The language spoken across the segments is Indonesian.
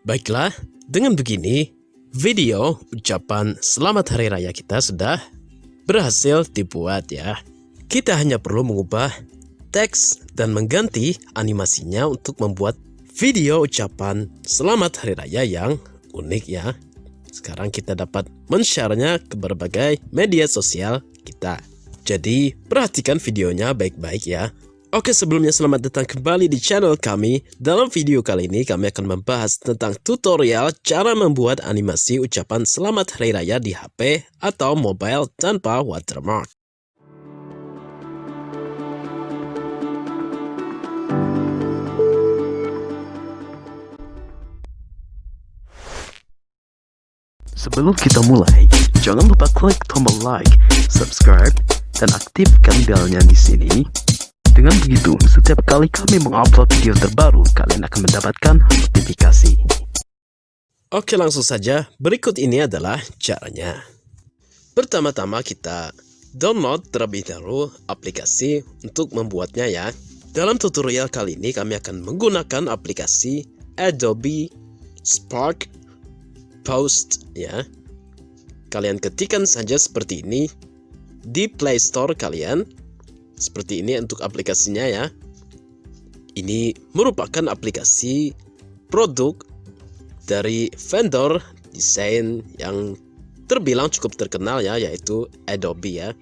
Baiklah, dengan begini, video ucapan selamat hari raya kita sudah berhasil dibuat ya. Kita hanya perlu mengubah teks dan mengganti animasinya untuk membuat video ucapan selamat hari raya yang unik ya. Sekarang kita dapat men-share-nya ke berbagai media sosial kita. Jadi, perhatikan videonya baik-baik ya. Oke sebelumnya selamat datang kembali di channel kami. Dalam video kali ini kami akan membahas tentang tutorial cara membuat animasi ucapan selamat hari raya di HP atau mobile tanpa watermark. Sebelum kita mulai, jangan lupa klik tombol like, subscribe, dan aktifkan belnya di sini dengan begitu, setiap kali kami mengupload video terbaru, kalian akan mendapatkan notifikasi. Oke langsung saja, berikut ini adalah caranya. Pertama-tama kita download terlebih dahulu aplikasi untuk membuatnya ya. Dalam tutorial kali ini kami akan menggunakan aplikasi Adobe Spark Post ya. Kalian ketikkan saja seperti ini di Play Store kalian seperti ini untuk aplikasinya ya. Ini merupakan aplikasi produk dari vendor desain yang terbilang cukup terkenal ya yaitu Adobe ya.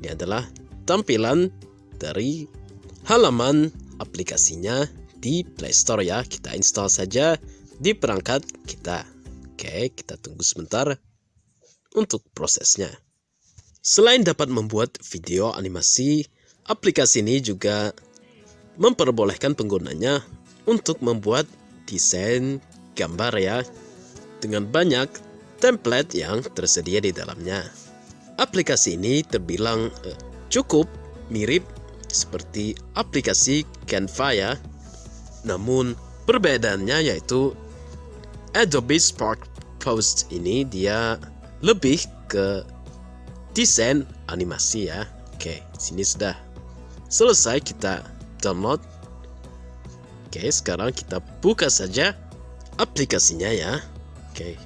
Ini adalah tampilan dari halaman aplikasinya di Play Store ya. Kita install saja di perangkat kita. Oke, kita tunggu sebentar untuk prosesnya. Selain dapat membuat video animasi Aplikasi ini juga memperbolehkan penggunanya untuk membuat desain gambar ya dengan banyak template yang tersedia di dalamnya. Aplikasi ini terbilang eh, cukup mirip seperti aplikasi Canva ya. Namun perbedaannya yaitu Adobe Spark Post ini dia lebih ke desain animasi ya. Oke, sini sudah Selesai kita download. Oke, sekarang kita buka saja aplikasinya ya. Oke.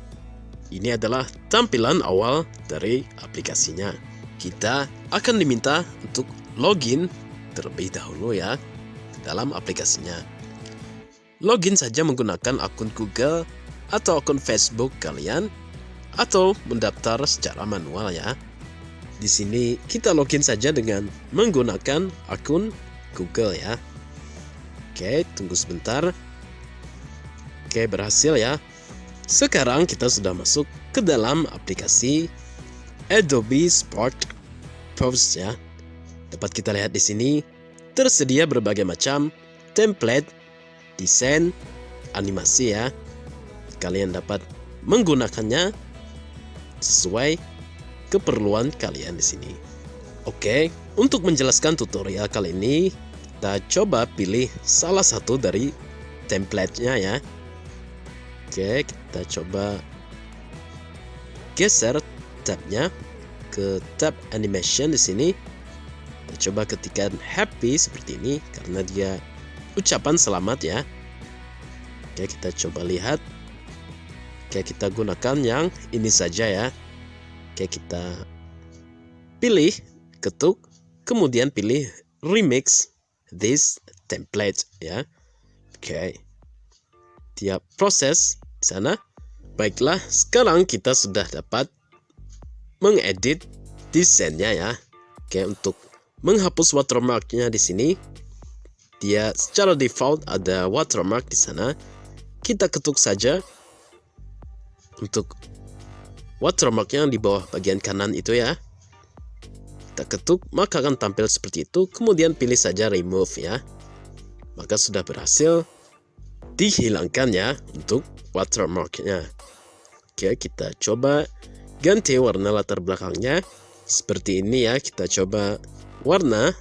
Ini adalah tampilan awal dari aplikasinya. Kita akan diminta untuk login terlebih dahulu ya dalam aplikasinya. Login saja menggunakan akun Google atau akun Facebook kalian atau mendaftar secara manual ya. Di sini kita login saja dengan menggunakan akun Google ya. Oke, tunggu sebentar. Oke, berhasil ya. Sekarang kita sudah masuk ke dalam aplikasi Adobe Spark Post ya. Dapat kita lihat di sini tersedia berbagai macam template, desain, animasi ya. Kalian dapat menggunakannya sesuai keperluan kalian di sini. Oke, untuk menjelaskan tutorial kali ini, kita coba pilih salah satu dari template-nya ya. Oke, kita coba geser tabnya ke tab animation di sini. Kita coba ketikkan happy seperti ini karena dia ucapan selamat ya. Oke, kita coba lihat. Oke, kita gunakan yang ini saja ya. Oke, kita pilih, ketuk, kemudian pilih remix this template ya. Oke. Tiap proses di sana. Baiklah, sekarang kita sudah dapat mengedit desainnya ya. Oke, untuk menghapus watermarknya di sini, dia secara default ada watermark di sana. Kita ketuk saja untuk watermarknya di bawah bagian kanan itu ya? Kita ketuk maka akan tampil seperti itu. Kemudian pilih saja remove ya. Maka sudah berhasil dihilangkan ya untuk watermarknya oke kita coba ganti warna latar belakangnya. Seperti ini ya kita coba warna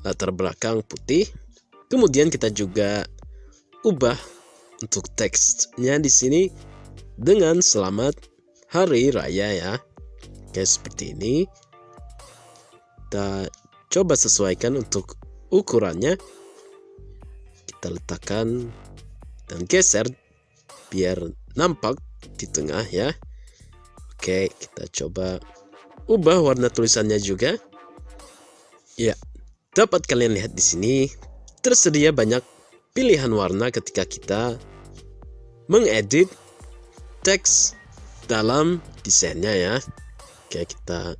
latar belakang putih. Kemudian kita juga ubah untuk teksnya di sini dengan selamat hari raya ya kayak seperti ini kita coba sesuaikan untuk ukurannya kita letakkan dan geser biar nampak di tengah ya. Oke, kita coba ubah warna tulisannya juga. Ya, dapat kalian lihat di sini tersedia banyak pilihan warna ketika kita mengedit teks dalam desainnya ya. Oke, kita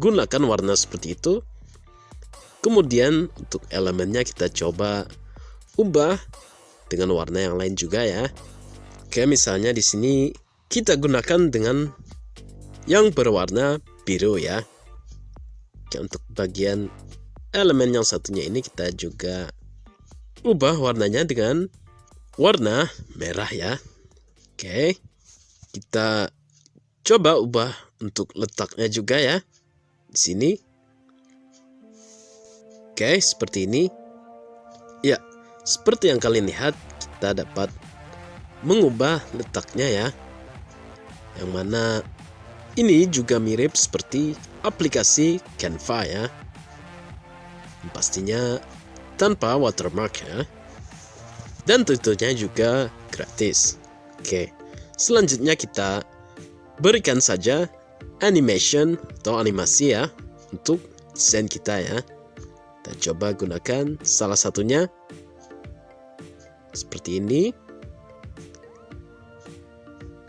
gunakan warna seperti itu. Kemudian untuk elemennya kita coba ubah dengan warna yang lain juga ya. Oke, misalnya di sini kita gunakan dengan yang berwarna biru ya. Oke, untuk bagian elemen yang satunya ini kita juga ubah warnanya dengan warna merah ya. Oke, kita coba ubah untuk letaknya juga ya. Di sini. Oke, seperti ini. Ya, seperti yang kalian lihat, kita dapat mengubah letaknya ya. Yang mana ini juga mirip seperti aplikasi Canva ya. Pastinya tanpa watermark ya. Dan tentunya juga gratis. Oke, selanjutnya kita berikan saja animation atau animasi ya untuk desain kita ya. Kita coba gunakan salah satunya seperti ini.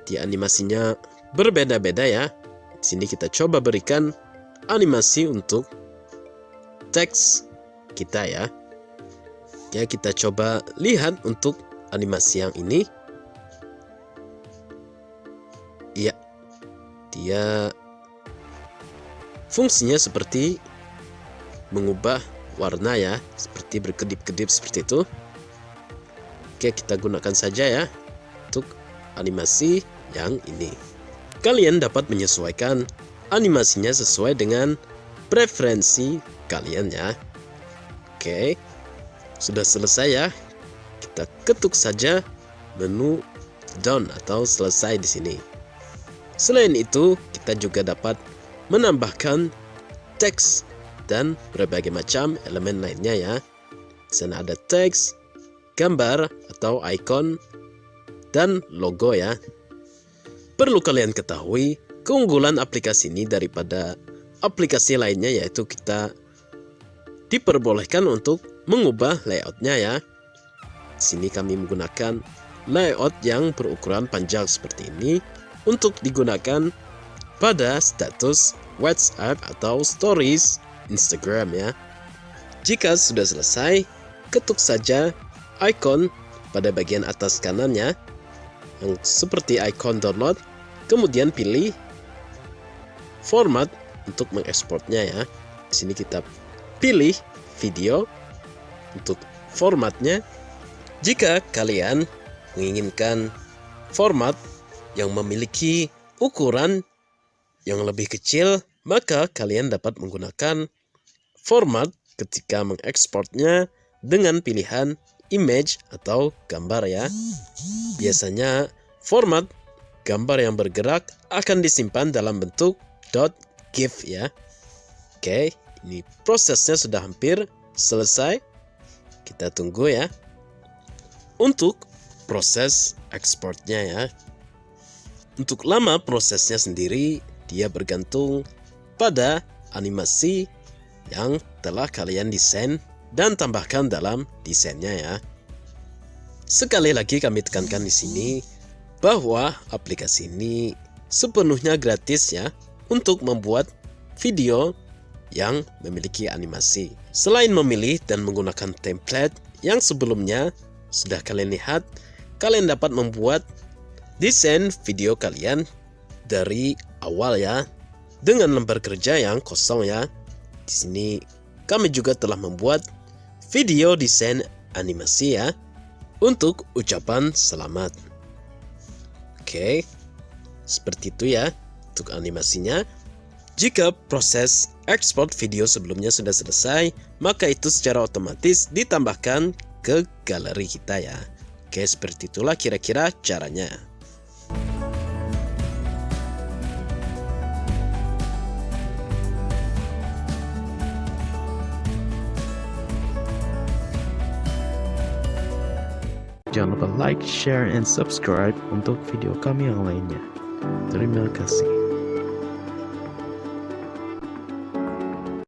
Di animasinya berbeda-beda ya. Di sini kita coba berikan animasi untuk teks kita ya. Ya, kita coba lihat untuk animasi yang ini. Dia fungsinya seperti mengubah warna ya, seperti berkedip-kedip seperti itu. Oke, kita gunakan saja ya untuk animasi yang ini. Kalian dapat menyesuaikan animasinya sesuai dengan preferensi kalian ya. Oke, sudah selesai ya. Kita ketuk saja menu done atau selesai di sini. Selain itu, kita juga dapat menambahkan teks dan berbagai macam elemen lainnya ya. Di sana ada teks, gambar atau icon, dan logo ya. Perlu kalian ketahui, keunggulan aplikasi ini daripada aplikasi lainnya yaitu kita diperbolehkan untuk mengubah layoutnya ya. Di sini kami menggunakan layout yang berukuran panjang seperti ini untuk digunakan pada status WhatsApp atau Stories Instagram ya. Jika sudah selesai, ketuk saja icon pada bagian atas kanannya yang seperti icon download, kemudian pilih format untuk mengekspornya ya. Di sini kita pilih video untuk formatnya. Jika kalian menginginkan format yang memiliki ukuran yang lebih kecil, maka kalian dapat menggunakan format ketika mengekspornya dengan pilihan image atau gambar ya. Biasanya format gambar yang bergerak akan disimpan dalam bentuk .gif ya. Oke, ini prosesnya sudah hampir selesai. Kita tunggu ya. Untuk proses ekspornya ya. Untuk lama prosesnya sendiri, dia bergantung pada animasi yang telah kalian desain dan tambahkan dalam desainnya ya. Sekali lagi kami tekankan di sini bahwa aplikasi ini sepenuhnya gratis ya untuk membuat video yang memiliki animasi. Selain memilih dan menggunakan template yang sebelumnya sudah kalian lihat, kalian dapat membuat desain video kalian dari awal ya dengan lembar kerja yang kosong ya. Di sini kami juga telah membuat video desain animasi ya untuk ucapan selamat. Oke, seperti itu ya untuk animasinya. Jika proses ekspor video sebelumnya sudah selesai, maka itu secara otomatis ditambahkan ke galeri kita ya. Oke, seperti itulah kira-kira caranya. Jangan lupa like, share, and subscribe untuk video kami yang lainnya. Terima kasih.